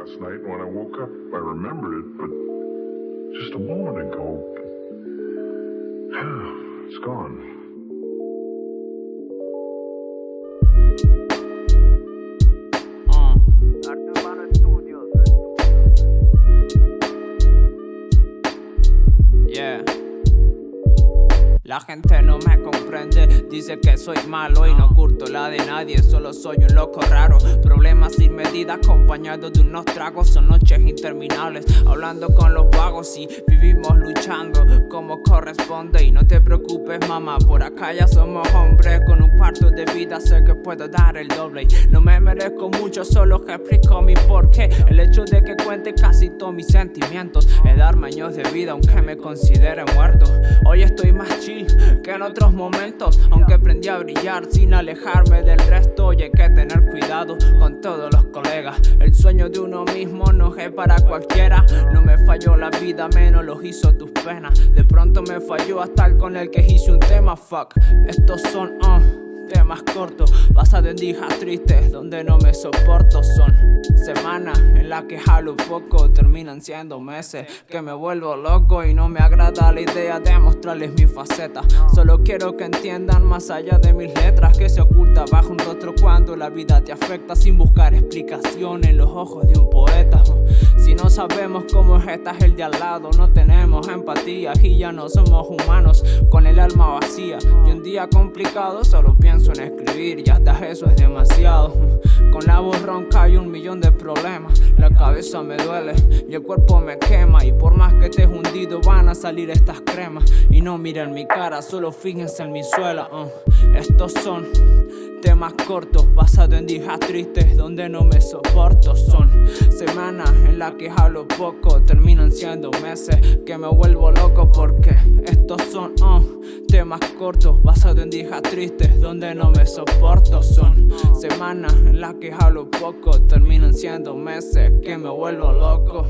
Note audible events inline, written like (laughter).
last night, when I woke up, I remembered it, but just a moment ago, (sighs) it's gone. Uh. Yeah. La gente no me comprende, dice que soy malo y no curto la de nadie, solo soy un loco raro. Problemas sin medida acompañados de unos tragos, son noches interminables, hablando con los vagos y vivimos luchando como corresponde. Y no te preocupes, mamá, por acá ya somos hombres, con un cuarto de vida sé que puedo dar el doble. No me merezco mucho, solo que explico mi porqué. El hecho de que cuente casi todos mis sentimientos es darme años de vida, aunque me considere muerto. Hoy estoy más en otros momentos Aunque aprendí a brillar sin alejarme del resto Y hay que tener cuidado con todos los colegas. El sueño de uno mismo no es para cualquiera. No me falló la vida, menos los hizo tus penas. De pronto me falló hasta el con el que hice un tema, fuck. Estos son, uh temas cortos Basados en dijas tristes donde no me soporto. Son semanas en las que jalo poco Terminan siendo meses que me vuelvo loco Y no me agrada la idea de mostrarles mi faceta. Solo quiero que entiendan más allá de mis letras Que se oculta bajo un rostro cuando la vida te afecta Sin buscar explicación en los ojos de un poeta sabemos cómo es esta el de al lado. No tenemos empatía y ya no somos humanos Con el alma vacía. Y un día complicado solo pienso en escribir. Y hasta eso es demasiado Con la voz ronca hay un millón de problemas. La cabeza me duele y el cuerpo me quema. Y por más que estés hundido van a salir estas cremas. Y no miren mi cara, solo fíjense en mi suela uh. Estos son temas cortos basados en dijas tristes donde no me soporto. Son semanas en las que hablo poco Terminan siendo meses que me vuelvo loco porque estos son uh, temas cortos basados en dijas tristes donde no me soporto. Son semanas en las que hablo poco Terminan siendo meses que me vuelvo loco